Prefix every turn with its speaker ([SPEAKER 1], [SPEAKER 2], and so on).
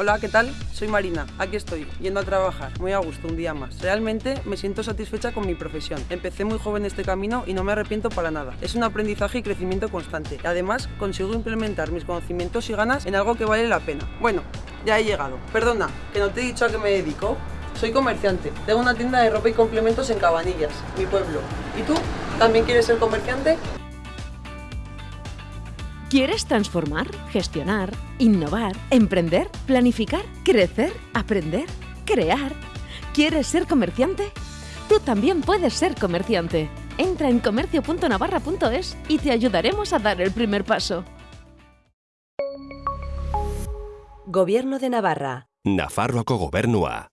[SPEAKER 1] Hola, ¿qué tal? Soy Marina, aquí estoy, yendo a trabajar, muy a gusto, un día más. Realmente me siento satisfecha con mi profesión. Empecé muy joven este camino y no me arrepiento para nada. Es un aprendizaje y crecimiento constante. Además consigo implementar mis conocimientos y ganas en algo que vale la pena. Bueno, ya he llegado. Perdona, que no te he dicho a qué me dedico. Soy comerciante, tengo una tienda de ropa y complementos en Cabanillas, mi pueblo. ¿Y tú? ¿También quieres ser comerciante?
[SPEAKER 2] ¿Quieres transformar, gestionar, innovar, emprender, planificar, crecer, aprender, crear? ¿Quieres ser comerciante? Tú también puedes ser comerciante. Entra en comercio.navarra.es y te ayudaremos a dar el primer paso.
[SPEAKER 3] Gobierno de Navarra.
[SPEAKER 4] Nafarroako gobernua.